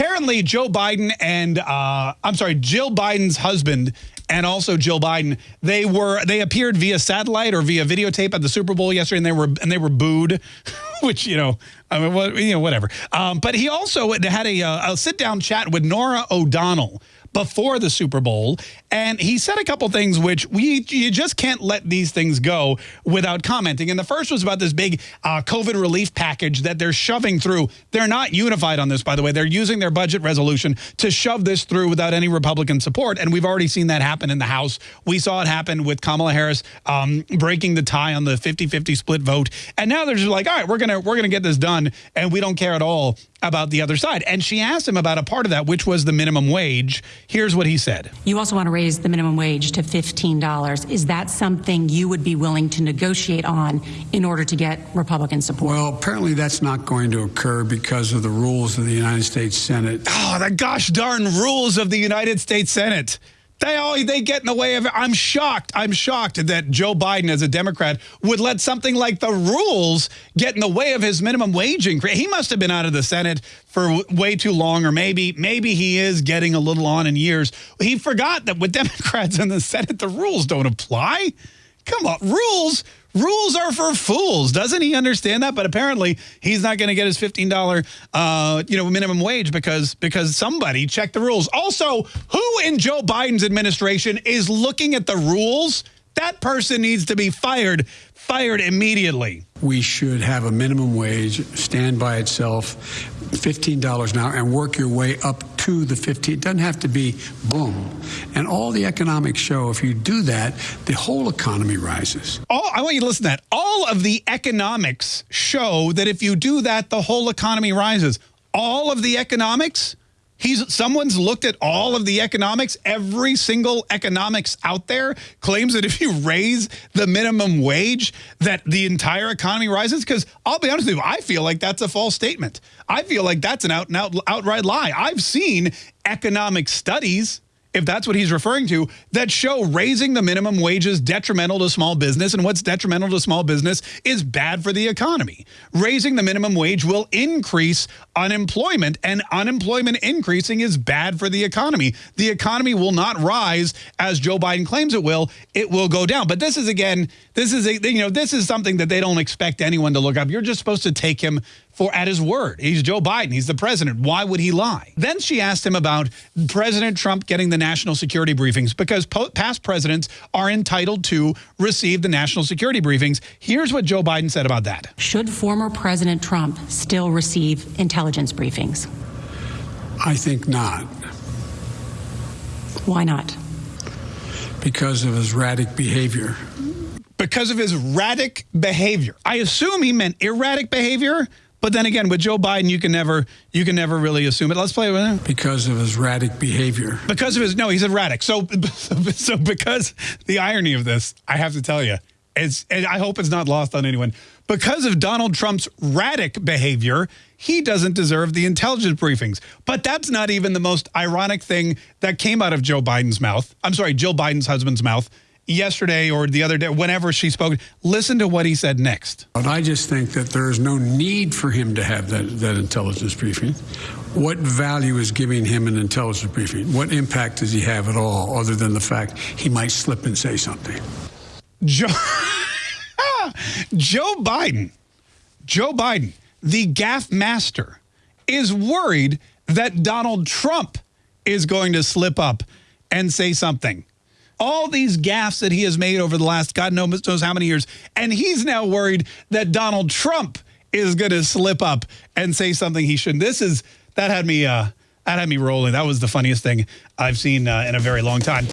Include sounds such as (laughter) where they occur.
apparently Joe Biden and uh, I'm sorry, Jill Biden's husband and also Jill Biden, they were they appeared via satellite or via videotape at the Super Bowl yesterday, and they were and they were booed, (laughs) which you know, I mean, well, you know, whatever. Um, but he also had a, uh, a sit down chat with Norah O'Donnell before the Super Bowl. And he said a couple things which we you just can't let these things go without commenting. And the first was about this big uh, COVID relief package that they're shoving through. They're not unified on this, by the way. They're using their budget resolution to shove this through without any Republican support. And we've already seen that happen in the House. We saw it happen with Kamala Harris um, breaking the tie on the 50-50 split vote. And now they're just like, all right, we're to we're to get this done. And we don't care at all about the other side. And she asked him about a part of that, which was the minimum wage. Here's what he said. You also want to raise the minimum wage to $15. Is that something you would be willing to negotiate on in order to get Republican support? Well, apparently that's not going to occur because of the rules of the United States Senate. Oh, the gosh darn rules of the United States Senate. They always they get in the way of it. I'm shocked. I'm shocked that Joe Biden, as a Democrat, would let something like the rules get in the way of his minimum wage increase. He must have been out of the Senate for way too long, or maybe maybe he is getting a little on in years. He forgot that with (laughs) Democrats in the Senate, the rules don't apply. Come on, rules Rules are for fools. Doesn't he understand that? But apparently he's not going to get his $15 uh, you know, minimum wage because because somebody checked the rules. Also, who in Joe Biden's administration is looking at the rules? That person needs to be fired, fired immediately. We should have a minimum wage, stand by itself, $15 an hour, and work your way up to the 15. It doesn't have to be boom. And all the economics show if you do that, the whole economy rises. All, I want you to listen to that. All of the economics show that if you do that, the whole economy rises. All of the economics He's someone's looked at all of the economics. Every single economics out there claims that if you raise the minimum wage, that the entire economy rises. Because I'll be honest with you, I feel like that's a false statement. I feel like that's an out and out outright lie. I've seen economic studies if that's what he's referring to, that show raising the minimum wage is detrimental to small business. And what's detrimental to small business is bad for the economy. Raising the minimum wage will increase unemployment, and unemployment increasing is bad for the economy. The economy will not rise as Joe Biden claims it will. It will go down. But this is, again, this is, a, you know, this is something that they don't expect anyone to look up. You're just supposed to take him for at his word. He's Joe Biden. He's the president. Why would he lie? Then she asked him about President Trump getting the national security briefings because past presidents are entitled to receive the national security briefings. Here's what Joe Biden said about that. Should former President Trump still receive intelligence briefings? I think not. Why not? Because of his erratic behavior. Because of his erratic behavior. I assume he meant erratic behavior, but then again, with Joe Biden, you can never you can never really assume it. Let's play with him. Because of his erratic behavior. Because of his no, he's erratic. So (laughs) so because the irony of this, I have to tell you, it's and I hope it's not lost on anyone. Because of Donald Trump's erratic behavior, he doesn't deserve the intelligence briefings. But that's not even the most ironic thing that came out of Joe Biden's mouth. I'm sorry, Jill Biden's husband's mouth yesterday or the other day, whenever she spoke, listen to what he said next. But I just think that there is no need for him to have that, that intelligence briefing. What value is giving him an intelligence briefing? What impact does he have at all, other than the fact he might slip and say something? Joe, (laughs) Joe Biden, Joe Biden, the gaffe master, is worried that Donald Trump is going to slip up and say something all these gaffes that he has made over the last God knows how many years. And he's now worried that Donald Trump is going to slip up and say something he shouldn't. This is, that had me, uh, that had me rolling. That was the funniest thing I've seen uh, in a very long time.